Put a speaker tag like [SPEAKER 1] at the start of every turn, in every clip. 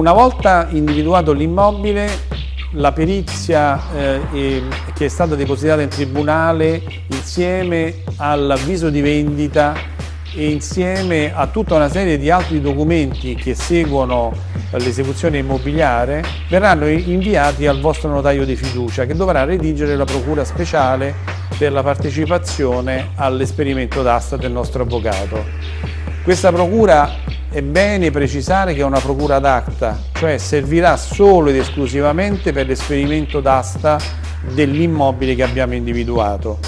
[SPEAKER 1] una volta individuato l'immobile, la perizia eh, che è stata depositata in tribunale insieme all'avviso di vendita e insieme a tutta una serie di altri documenti che seguono l'esecuzione immobiliare verranno inviati al vostro notaio di fiducia che dovrà redigere la procura speciale per la partecipazione all'esperimento d'asta del nostro avvocato. Questa procura è bene precisare che è una procura d'acta, cioè servirà solo ed esclusivamente per l'esperimento d'asta dell'immobile che abbiamo individuato.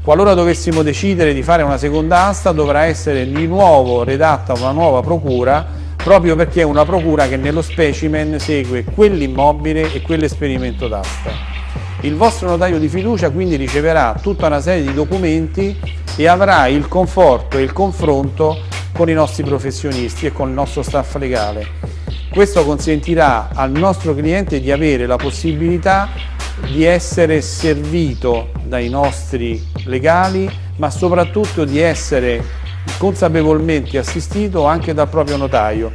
[SPEAKER 1] Qualora dovessimo decidere di fare una seconda asta dovrà essere di nuovo redatta una nuova procura proprio perché è una procura che nello specimen segue quell'immobile e quell'esperimento d'asta. Il vostro notaio di fiducia quindi riceverà tutta una serie di documenti e avrà il conforto e il confronto con i nostri professionisti e con il nostro staff legale. Questo consentirà al nostro cliente di avere la possibilità di essere servito dai nostri legali, ma soprattutto di essere consapevolmente assistito anche dal proprio notaio.